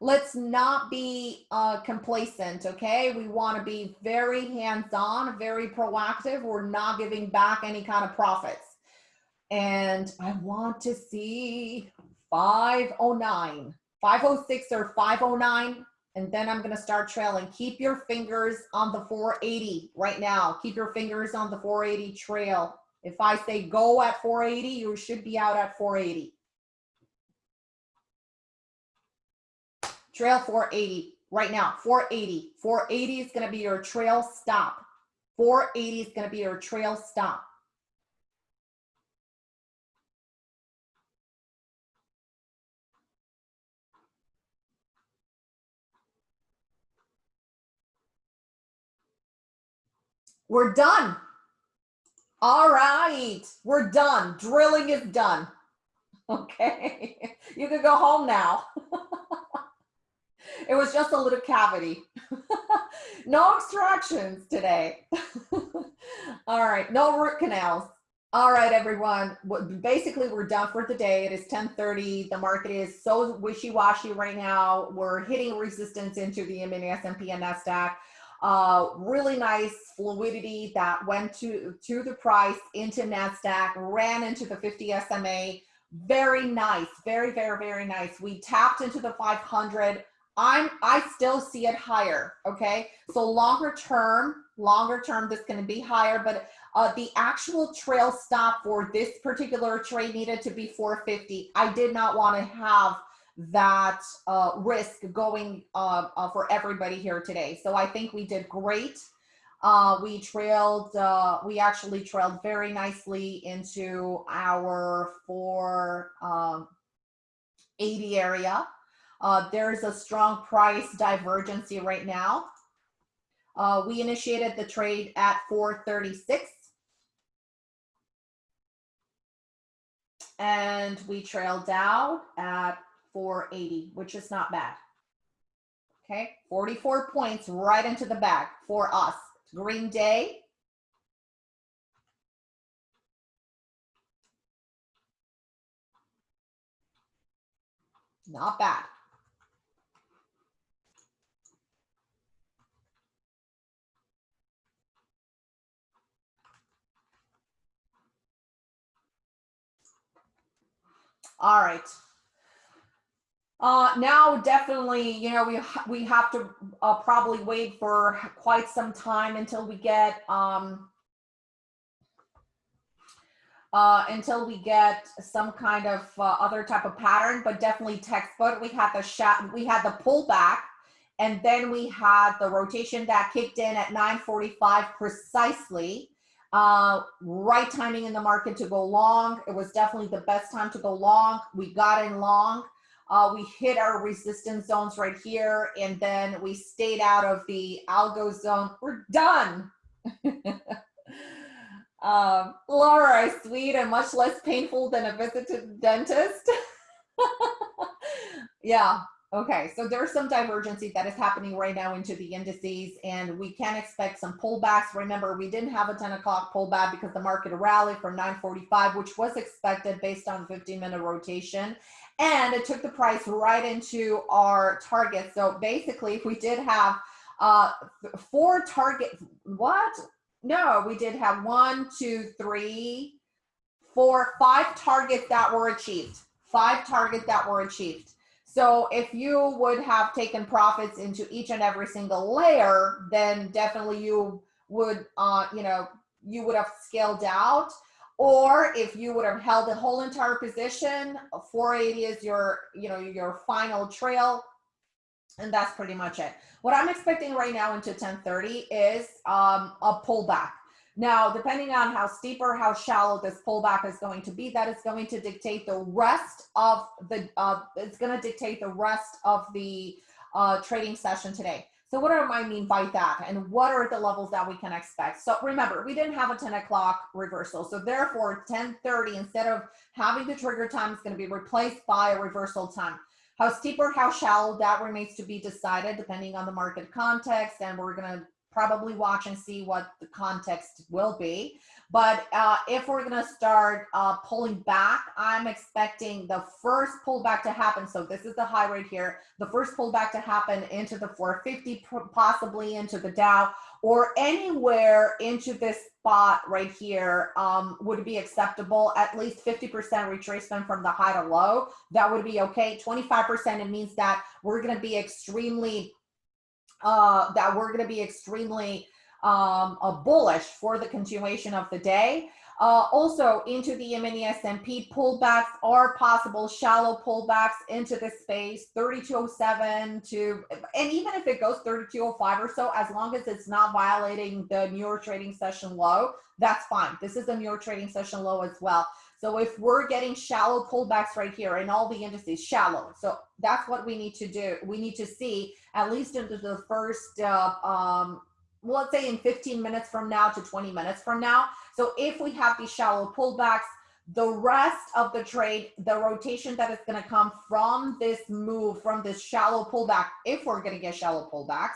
Let's not be uh, complacent, okay? We want to be very hands-on, very proactive. We're not giving back any kind of profits. And I want to see 509, 506 or 509, and then I'm gonna start trailing. Keep your fingers on the 480 right now. Keep your fingers on the 480 trail. If I say go at 480, you should be out at 480. Trail 480 right now 480 480 is going to be your trail stop. 480 is going to be your trail stop. We're done. All right we're done. Drilling is done. [LAUGHS] Okay [LAUGHS] you can go home now [LAUGHS] It was just a little cavity. [LAUGHS] no extractions today. [LAUGHS] All right, no root canals. All right, everyone. Basically, we're done for the day. It is 1030. The market is so wishy-washy right now. We're hitting resistance into the mini S&P and NASDAQ. Uh, really nice fluidity that went to, to the price into NASDAQ, ran into the 50 SMA. Very nice. Very, very, very nice. We tapped into the 500 I'm I still see it higher. Okay, so longer term, longer term, this going to be higher, but uh, the actual trail stop for this particular trade needed to be 450. I did not want to have that uh, risk going uh, uh, for everybody here today. So I think we did great. Uh, we trailed, uh, we actually trailed very nicely into our 480 um, area. Uh, there's a strong price divergency right now. Uh, we initiated the trade at 436. And we trailed down at 480, which is not bad. Okay, 44 points right into the bag for us. Green Day. Not bad. All right. Uh, now, definitely, you know, we we have to uh, probably wait for quite some time until we get um, uh, until we get some kind of uh, other type of pattern, but definitely textbook. We had the shot, we had the pullback, and then we had the rotation that kicked in at 9:45 precisely. Uh, right timing in the market to go long. It was definitely the best time to go long. We got in long. Uh, we hit our resistance zones right here, and then we stayed out of the algo zone. We're done. [LAUGHS] um, Laura, sweet and much less painful than a visit to the dentist. [LAUGHS] yeah, Okay, so there's some divergency that is happening right now into the indices, and we can expect some pullbacks. Remember, we didn't have a 10 o'clock pullback because the market rallied from 945, which was expected based on 15 minute rotation. And it took the price right into our target. So basically, we did have uh, four target, what? No, we did have one, two, three, four, five targets that were achieved. Five targets that were achieved. So if you would have taken profits into each and every single layer, then definitely you would, uh, you know, you would have scaled out. Or if you would have held the whole entire position, 480 is your, you know, your final trail. And that's pretty much it. What I'm expecting right now into 1030 is um, a pullback. Now, depending on how steep or how shallow this pullback is going to be, that is going to dictate the rest of the, uh, it's going to dictate the rest of the uh, trading session today. So what do I mean by that? And what are the levels that we can expect? So remember, we didn't have a 10 o'clock reversal. So therefore 1030, instead of having the trigger time, is going to be replaced by a reversal time. How steep or how shallow, that remains to be decided depending on the market context. And we're going to probably watch and see what the context will be. But uh, if we're gonna start uh, pulling back, I'm expecting the first pullback to happen. So this is the high right here. The first pullback to happen into the 450, possibly into the Dow, or anywhere into this spot right here um, would be acceptable. At least 50% retracement from the high to low, that would be okay. 25%, it means that we're gonna be extremely uh, that we're going to be extremely um, uh, bullish for the continuation of the day. Uh, also into the mini S&P pullbacks are possible shallow pullbacks into the space 3207 to and even if it goes 3205 or so as long as it's not violating the New trading session low that's fine this is a New York trading session low as well so if we're getting shallow pullbacks right here in all the indices, shallow. So that's what we need to do. We need to see at least into the first, uh, um, let's say in 15 minutes from now to 20 minutes from now. So if we have these shallow pullbacks, the rest of the trade, the rotation that is going to come from this move, from this shallow pullback, if we're going to get shallow pullbacks,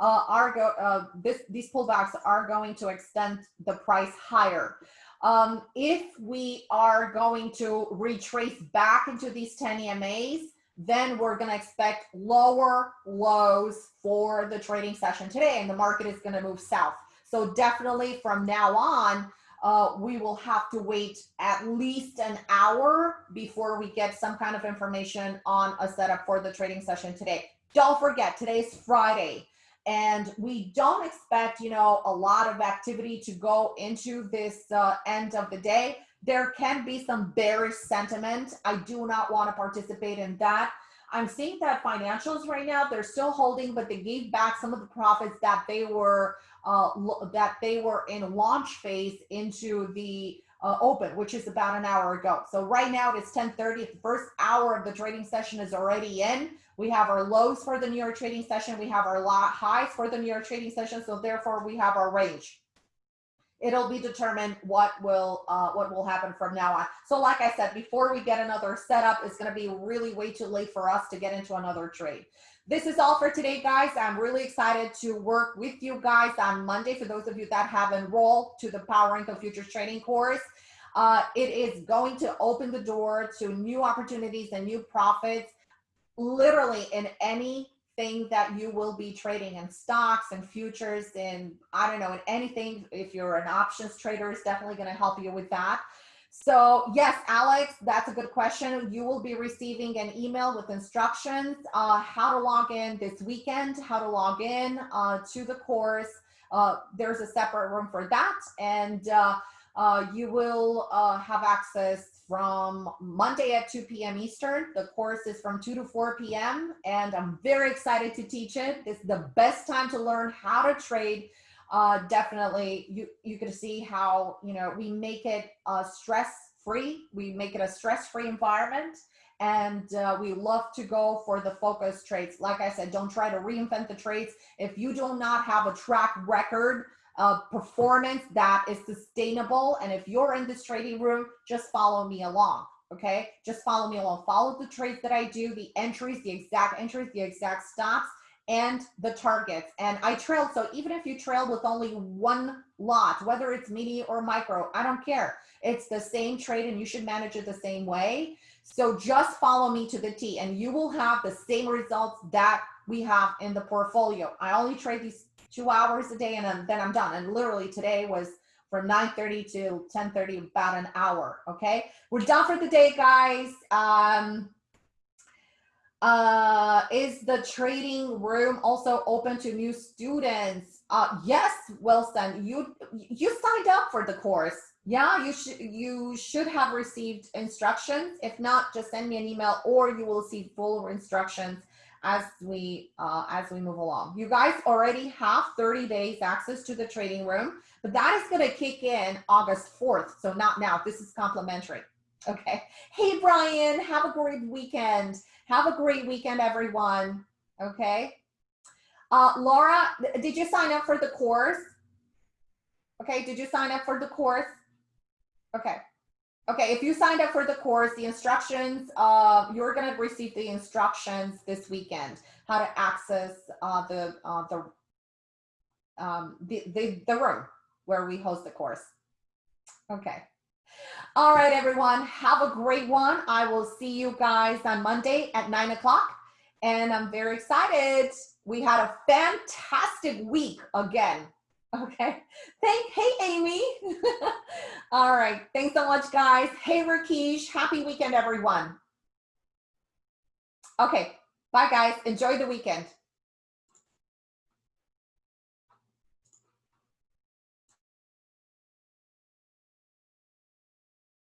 uh, are go, uh, this, these pullbacks are going to extend the price higher. Um, if we are going to retrace back into these 10 EMAs, then we're going to expect lower lows for the trading session today, and the market is going to move south. So definitely from now on, uh, we will have to wait at least an hour before we get some kind of information on a setup for the trading session today. Don't forget, today's Friday and we don't expect you know a lot of activity to go into this uh, end of the day there can be some bearish sentiment i do not want to participate in that i'm seeing that financials right now they're still holding but they gave back some of the profits that they were uh, that they were in launch phase into the uh, open, which is about an hour ago. So right now it is 1030. The first hour of the trading session is already in. We have our lows for the New York trading session. We have our highs for the New York trading session. So therefore we have our range. it'll be determined what will uh, what will happen from now on. So like I said, before we get another setup, it's gonna be really way too late for us to get into another trade. This is all for today, guys. I'm really excited to work with you guys on Monday. For those of you that have enrolled to the Power Income Futures Trading course, uh, it is going to open the door to new opportunities and new profits, literally in anything that you will be trading in stocks and futures and I don't know, in anything. If you're an options trader, is definitely going to help you with that. So yes, Alex, that's a good question. You will be receiving an email with instructions, uh, how to log in this weekend, how to log in uh, to the course. Uh, there's a separate room for that. And uh, uh, you will uh, have access from Monday at 2 p.m. Eastern. The course is from 2 to 4 p.m. And I'm very excited to teach it. Is the best time to learn how to trade uh, definitely you you can see how you know we make it uh, stress free we make it a stress free environment and uh, we love to go for the focus trades like i said don't try to reinvent the trades if you do not have a track record of performance that is sustainable and if you're in this trading room just follow me along okay just follow me along follow the trades that i do the entries the exact entries the exact stops and the targets. And I trailed, so even if you trail with only one lot, whether it's mini or micro, I don't care. It's the same trade and you should manage it the same way. So just follow me to the T and you will have the same results that we have in the portfolio. I only trade these two hours a day and then I'm done. And literally today was from 9.30 to 10.30, about an hour, okay? We're done for the day, guys. Um, uh, is the trading room also open to new students? Uh, yes, Wilson, you you signed up for the course. Yeah, you should you should have received instructions. If not, just send me an email or you will see full instructions as we uh, as we move along. You guys already have 30 days access to the trading room, but that is going to kick in August 4th. So not now. This is complimentary. Okay. Hey, Brian, have a great weekend. Have a great weekend, everyone. Okay. Uh, Laura, did you sign up for the course? Okay, did you sign up for the course? Okay. Okay, if you signed up for the course, the instructions, uh, you're gonna receive the instructions this weekend, how to access uh, the, uh, the, um, the, the, the room where we host the course. Okay. All right, everyone, have a great one. I will see you guys on Monday at nine o'clock. And I'm very excited. We had a fantastic week again. Okay. Thank, hey, Amy. [LAUGHS] All right. Thanks so much, guys. Hey, Rakesh. Happy weekend, everyone. Okay. Bye, guys. Enjoy the weekend.